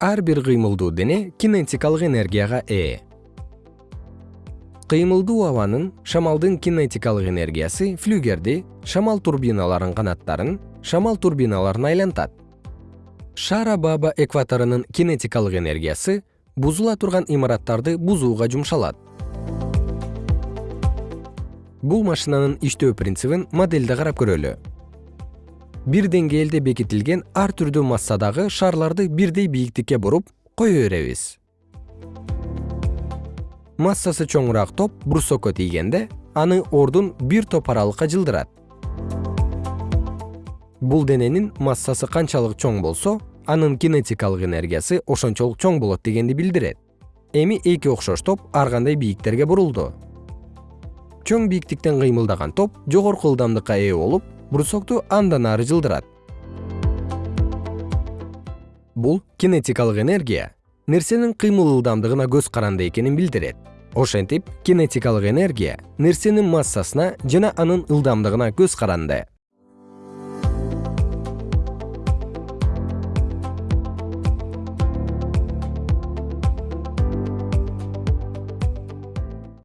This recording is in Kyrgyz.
ар бир кыймылдуу дене кинетикалык энергияга ээ. Кыймылдуу абанын шамалдын кинетикалык энергиясы флюгерди шамал турбиналарынын канаттарын шамал турбиналарын айлантат. Шар аба экваторунун кинетикалык энергиясы бузула турган имараттарды бузууга жумшалат. Бул машинанын иштөө принцибин модельде карап көрөлү бир деңгээлде бекитилген ар түрдүү массадагы шарларды бирдей бийиктикке буруп кое беребиз. Массасы чоңураак топ брусокко тийгенде аны ордун бир топ аралыкка жылдырат. Бул дененин массасы канчалык чоң болсо анын кинетикалык энергиясы ошончолук чоң болот дегенди билдирет. Эми эки окшош топ ар кандай бийиктерге бурулду. Чоң бийиктиктен кыймылдаган топ жогорку ылдамдыкка ээ болуп брусокту андан ары жылдырат. Бул кинетикалык энергия. Нерсенин кыймыл ылдамдыгына көз каранды экенин билдирет. Ошентип кинетикалык энергия нерсенин массасына жана анын ылдамдыгына көз каранды